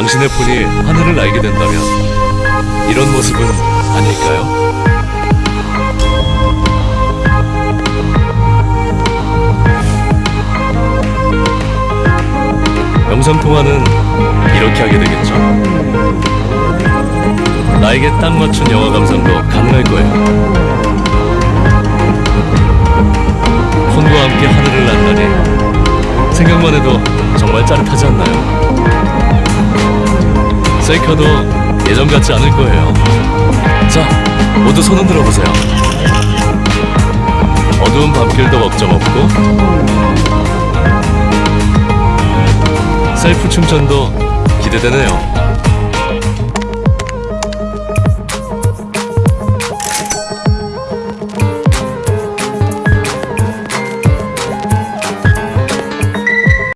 당신의 폰이 하늘을 날게 된다면 이런 모습은 아닐까요? 영상통화는 이렇게 하게 되겠죠. 나에게 딱 맞춘 영화 감상도 가능할 거예요. 폰과 함께 하늘을 난다니 생각만 해도 정말 짜릿하지 않나요? 셀카도 예전 같지 않을 거예요. 자, 모두 손 흔들어 보세요. 어두운 밤길도 걱정 없고 셀프 충전도 기대되네요.